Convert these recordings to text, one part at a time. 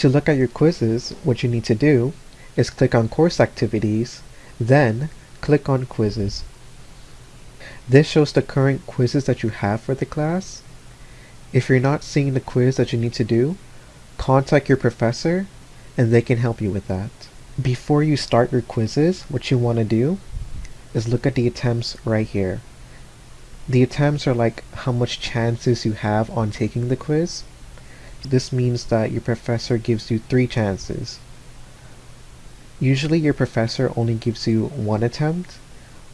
To look at your quizzes, what you need to do is click on Course Activities, then click on Quizzes. This shows the current quizzes that you have for the class. If you're not seeing the quiz that you need to do, contact your professor and they can help you with that. Before you start your quizzes, what you want to do is look at the attempts right here. The attempts are like how much chances you have on taking the quiz. This means that your professor gives you three chances. Usually your professor only gives you one attempt,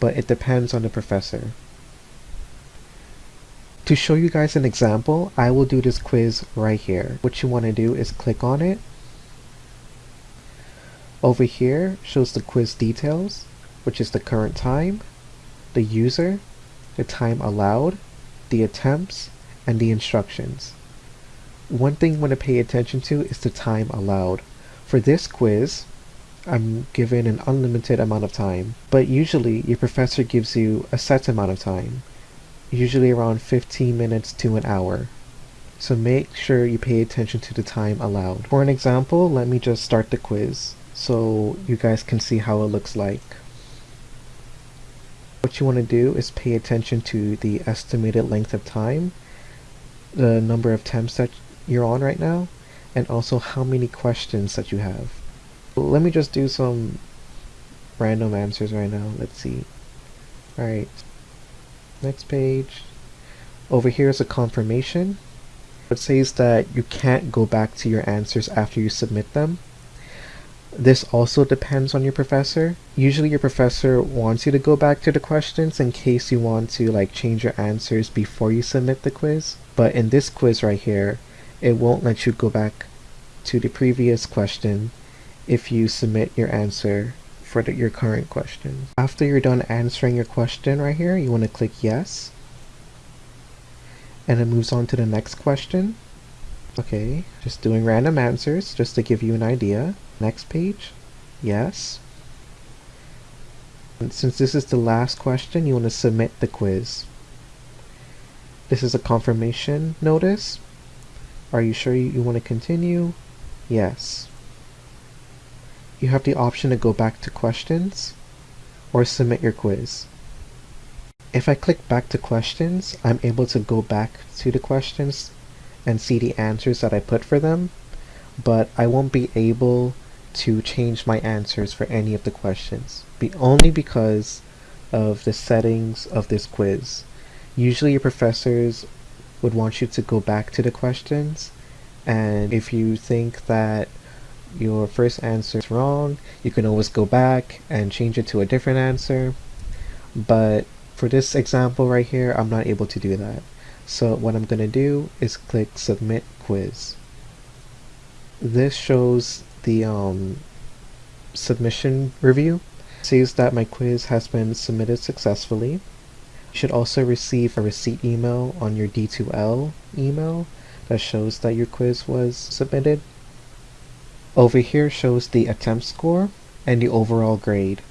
but it depends on the professor. To show you guys an example, I will do this quiz right here. What you want to do is click on it. Over here shows the quiz details, which is the current time, the user, the time allowed, the attempts, and the instructions. One thing you want to pay attention to is the time allowed. For this quiz, I'm given an unlimited amount of time, but usually your professor gives you a set amount of time usually around 15 minutes to an hour. So make sure you pay attention to the time allowed. For an example, let me just start the quiz so you guys can see how it looks like. What you want to do is pay attention to the estimated length of time, the number of attempts that you're on right now, and also how many questions that you have. Let me just do some random answers right now. Let's see. Alright, Next page. Over here is a confirmation. It says that you can't go back to your answers after you submit them. This also depends on your professor. Usually your professor wants you to go back to the questions in case you want to like change your answers before you submit the quiz. But in this quiz right here, it won't let you go back to the previous question if you submit your answer for the, your current question. After you're done answering your question right here, you want to click yes. And it moves on to the next question. Okay, just doing random answers just to give you an idea. Next page, yes. And since this is the last question, you want to submit the quiz. This is a confirmation notice. Are you sure you, want to continue? Yes you have the option to go back to questions or submit your quiz. If I click back to questions, I'm able to go back to the questions and see the answers that I put for them, but I won't be able to change my answers for any of the questions, be only because of the settings of this quiz. Usually your professors would want you to go back to the questions, and if you think that your first answer is wrong, you can always go back and change it to a different answer. But for this example right here, I'm not able to do that. So what I'm going to do is click Submit Quiz. This shows the um, submission review. It says that my quiz has been submitted successfully. You should also receive a receipt email on your D2L email that shows that your quiz was submitted. Over here shows the attempt score and the overall grade.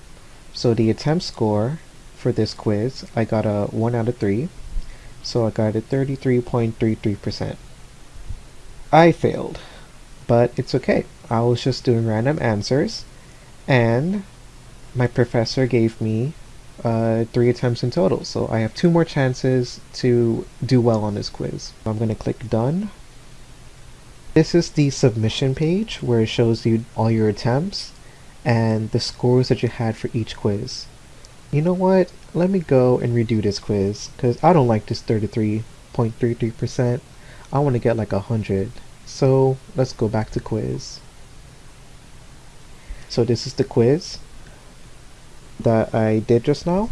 So the attempt score for this quiz, I got a 1 out of 3. So I got a 33.33%. I failed, but it's okay. I was just doing random answers and my professor gave me uh, three attempts in total. So I have two more chances to do well on this quiz. I'm going to click done this is the submission page where it shows you all your attempts and the scores that you had for each quiz. You know what? Let me go and redo this quiz because I don't like this 33.33%. I want to get like 100. So let's go back to quiz. So this is the quiz that I did just now.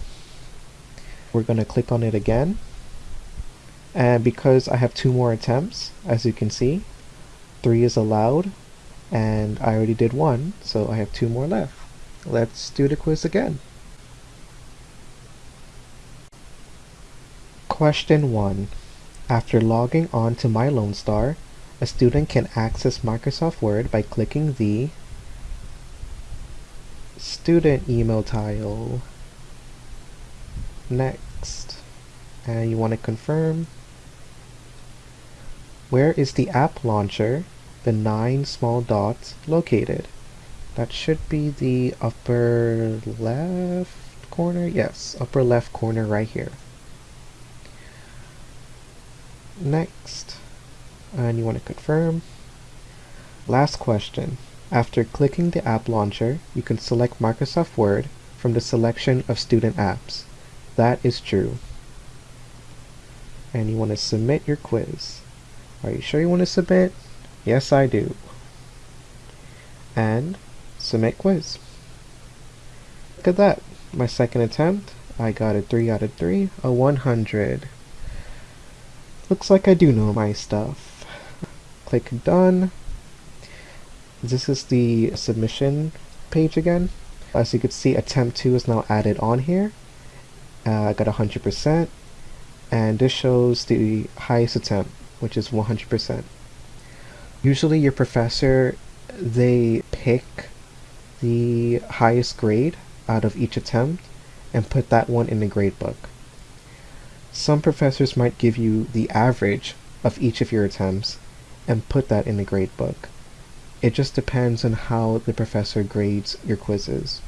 We're going to click on it again. And because I have two more attempts, as you can see, 3 is allowed, and I already did one, so I have two more left. Let's do the quiz again. Question 1. After logging on to My Lone Star, a student can access Microsoft Word by clicking the student email tile. Next. And you want to confirm. Where is the app launcher the nine small dots located. That should be the upper left corner. Yes, upper left corner right here. Next, and you want to confirm. Last question. After clicking the app launcher, you can select Microsoft Word from the selection of student apps. That is true. And you want to submit your quiz. Are you sure you want to submit? Yes, I do. And submit quiz. Look at that. My second attempt, I got a 3 out of 3, a 100. Looks like I do know my stuff. Click done. This is the submission page again. As you can see, attempt 2 is now added on here. Uh, I got 100%. And this shows the highest attempt, which is 100%. Usually your professor, they pick the highest grade out of each attempt and put that one in the gradebook. Some professors might give you the average of each of your attempts and put that in the gradebook. It just depends on how the professor grades your quizzes.